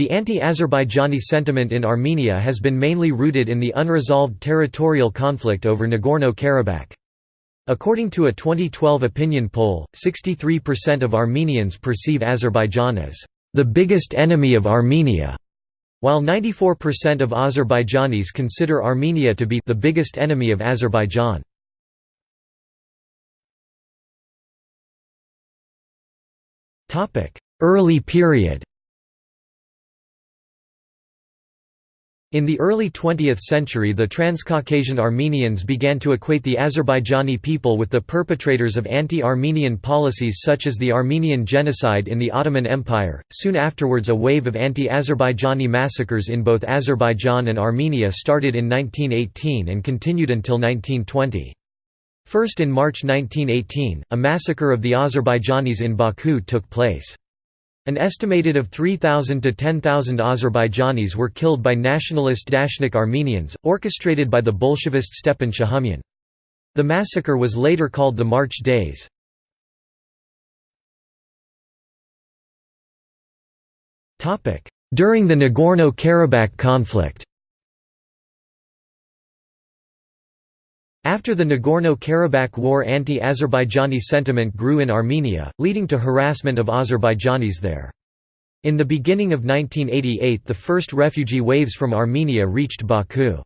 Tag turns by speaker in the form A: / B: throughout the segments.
A: The anti-Azerbaijani sentiment in Armenia has been mainly rooted in the unresolved territorial conflict over Nagorno-Karabakh. According to a 2012 opinion poll, 63% of Armenians perceive Azerbaijan as the biggest enemy of Armenia, while 94% of Azerbaijanis consider Armenia to be the biggest enemy of Azerbaijan. Early period In the early 20th century the Transcaucasian Armenians began to equate the Azerbaijani people with the perpetrators of anti-Armenian policies such as the Armenian genocide in the Ottoman Empire. Soon afterwards a wave of anti-Azerbaijani massacres in both Azerbaijan and Armenia started in 1918 and continued until 1920. First in March 1918, a massacre of the Azerbaijanis in Baku took place. An estimated of 3,000 to 10,000 Azerbaijanis were killed by nationalist Dashnak Armenians, orchestrated by the Bolshevist Stepan Shahumyan. The massacre was later called the March Days. During the Nagorno-Karabakh conflict After the Nagorno-Karabakh war anti-Azerbaijani sentiment grew in Armenia, leading to harassment of Azerbaijanis there. In the beginning of 1988 the first refugee waves from Armenia reached Baku.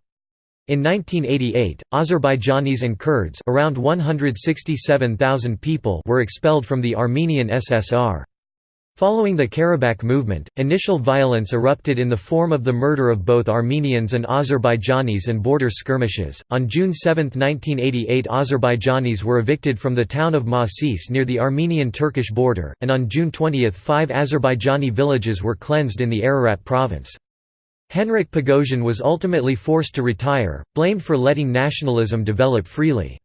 A: In 1988, Azerbaijanis and Kurds around 167,000 people were expelled from the Armenian SSR. Following the Karabakh movement, initial violence erupted in the form of the murder of both Armenians and Azerbaijanis and border skirmishes. On June 7, 1988, Azerbaijanis were evicted from the town of Masis near the Armenian Turkish border, and on June 20, five Azerbaijani villages were cleansed in the Ararat province. Henrik Pogosian was ultimately forced to retire, blamed for letting nationalism develop freely.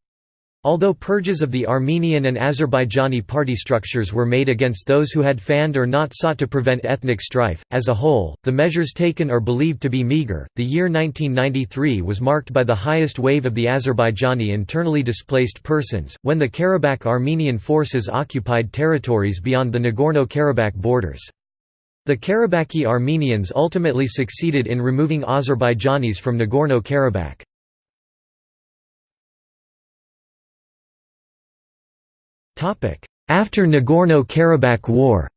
A: Although purges of the Armenian and Azerbaijani party structures were made against those who had fanned or not sought to prevent ethnic strife, as a whole, the measures taken are believed to be meager. The year 1993 was marked by the highest wave of the Azerbaijani internally displaced persons, when the Karabakh Armenian forces occupied territories beyond the Nagorno Karabakh borders. The Karabakhi Armenians ultimately succeeded in removing Azerbaijanis from Nagorno After Nagorno-Karabakh War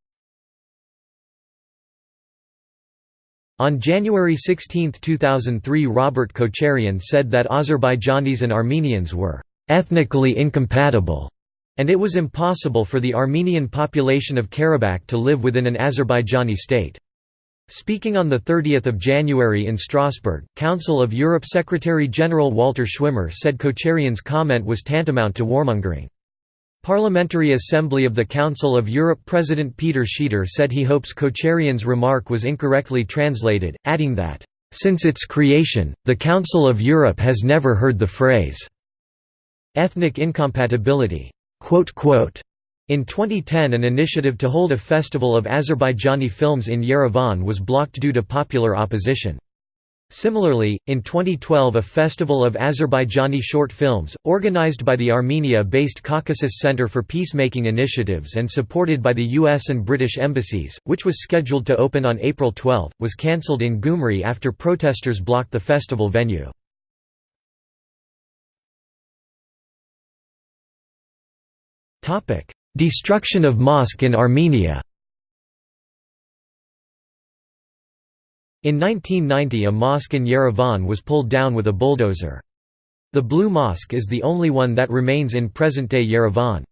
A: On January 16, 2003 Robert Kocharian said that Azerbaijanis and Armenians were «ethnically incompatible» and it was impossible for the Armenian population of Karabakh to live within an Azerbaijani state. Speaking on 30 January in Strasbourg, Council of Europe Secretary-General Walter Schwimmer said Kocharian's comment was tantamount to warmongering. Parliamentary Assembly of the Council of Europe President Peter Schieder said he hopes Kocharian's remark was incorrectly translated, adding that, "...since its creation, the Council of Europe has never heard the phrase ethnic incompatibility." In 2010 an initiative to hold a festival of Azerbaijani films in Yerevan was blocked due to popular opposition. Similarly, in 2012 a festival of Azerbaijani short films, organized by the Armenia-based Caucasus Center for Peacemaking Initiatives and supported by the US and British embassies, which was scheduled to open on April 12, was cancelled in Gyumri after protesters blocked the festival venue. Destruction of mosque in Armenia In 1990 a mosque in Yerevan was pulled down with a bulldozer. The Blue Mosque is the only one that remains in present-day Yerevan.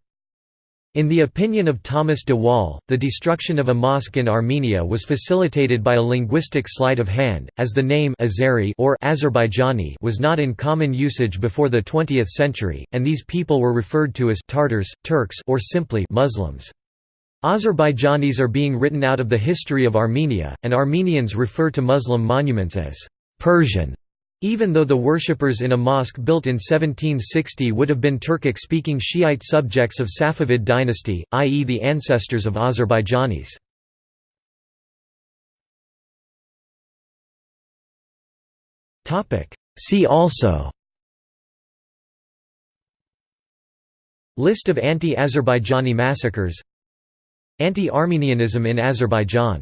A: In the opinion of Thomas de Waal, the destruction of a mosque in Armenia was facilitated by a linguistic sleight of hand, as the name Azeri or Azerbaijani was not in common usage before the 20th century, and these people were referred to as Tartars, Turks or simply Muslims. Azerbaijanis are being written out of the history of Armenia, and Armenians refer to Muslim monuments as Persian, even though the worshippers in a mosque built in 1760 would have been Turkic-speaking Shiite subjects of Safavid dynasty, i.e. the ancestors of Azerbaijanis. See also List of anti-Azerbaijani massacres Anti-Armenianism in Azerbaijan